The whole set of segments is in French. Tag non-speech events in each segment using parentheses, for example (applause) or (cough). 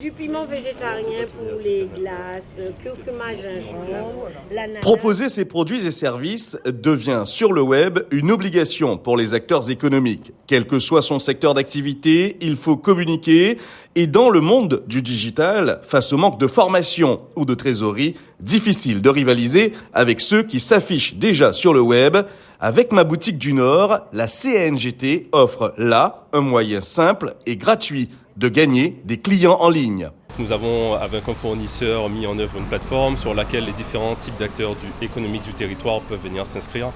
Du piment végétarien pour les glaces, curcuma, gingembre. Proposer ces produits et services devient sur le web une obligation pour les acteurs économiques. Quel que soit son secteur d'activité, il faut communiquer et dans le monde du digital, face au manque de formation ou de trésorerie, difficile de rivaliser avec ceux qui s'affichent déjà sur le web. Avec ma boutique du Nord, la CNGT offre là un moyen simple et gratuit de gagner des clients en ligne. Nous avons, avec un fournisseur, mis en œuvre une plateforme sur laquelle les différents types d'acteurs économiques du territoire peuvent venir s'inscrire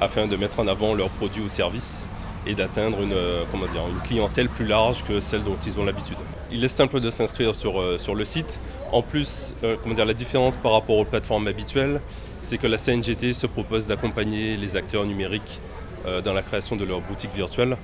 afin de mettre en avant leurs produits ou services et d'atteindre une, euh, comment dire, une clientèle plus large que celle dont ils ont l'habitude. Il est simple de s'inscrire sur, euh, sur le site. En plus, euh, comment dire, la différence par rapport aux plateformes habituelles, c'est que la CNGT se propose d'accompagner les acteurs numériques dans la création de leurs boutiques virtuelles.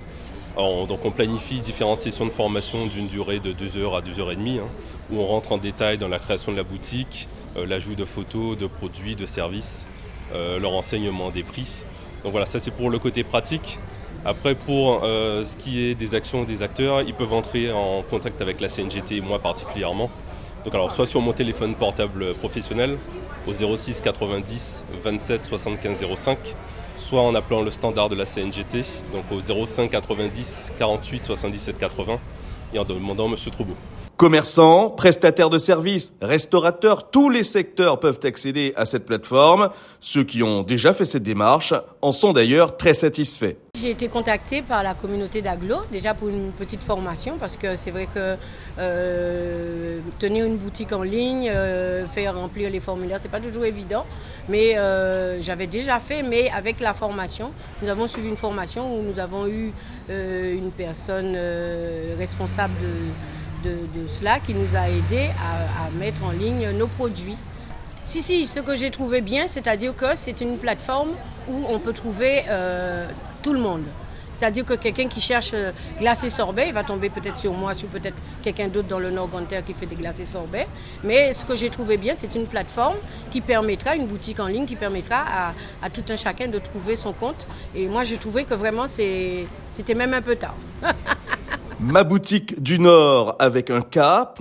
On, donc on planifie différentes sessions de formation d'une durée de 2 heures à 2 heures et demie, hein, où on rentre en détail dans la création de la boutique, euh, l'ajout de photos, de produits, de services, euh, leur enseignement des prix. Donc voilà, ça c'est pour le côté pratique. Après, pour euh, ce qui est des actions des acteurs, ils peuvent entrer en contact avec la CNGT moi particulièrement. Donc alors, soit sur mon téléphone portable professionnel au 06 90 27 75 05, soit en appelant le standard de la CNGT, donc au 05 90 48 77 80, et en demandant Monsieur Troubeau. Commerçants, prestataires de services, restaurateurs, tous les secteurs peuvent accéder à cette plateforme. Ceux qui ont déjà fait cette démarche en sont d'ailleurs très satisfaits. J'ai été contactée par la communauté d'Aglo, déjà pour une petite formation, parce que c'est vrai que euh, tenir une boutique en ligne, euh, faire remplir les formulaires, c'est pas toujours évident. Mais euh, j'avais déjà fait, mais avec la formation, nous avons suivi une formation où nous avons eu une personne responsable de, cela qui nous a aidé à, mettre en ligne nos produits. Si, si, ce que j'ai trouvé bien, c'est-à-dire que c'est une plateforme où on peut trouver tout le monde. C'est-à-dire que quelqu'un qui cherche euh, glacé sorbet, il va tomber peut-être sur moi, sur peut-être quelqu'un d'autre dans le Nord Ganter qui fait des glacés sorbet. Mais ce que j'ai trouvé bien, c'est une plateforme qui permettra, une boutique en ligne qui permettra à, à, tout un chacun de trouver son compte. Et moi, j'ai trouvé que vraiment, c'était même un peu tard. (laughs) Ma boutique du Nord avec un K.cngt.fr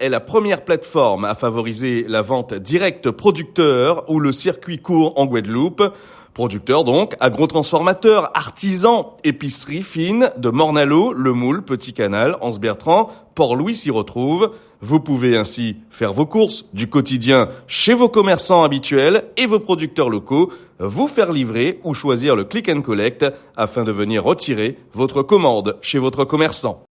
est la première plateforme à favoriser la vente directe producteur ou le circuit court en Guadeloupe. Producteur donc, agro-transformateur, artisan, épicerie fine de Mornalo, Le Moule, Petit Canal, Anse Bertrand, Port-Louis s'y retrouve. Vous pouvez ainsi faire vos courses du quotidien chez vos commerçants habituels et vos producteurs locaux, vous faire livrer ou choisir le click and collect afin de venir retirer votre commande chez votre commerçant.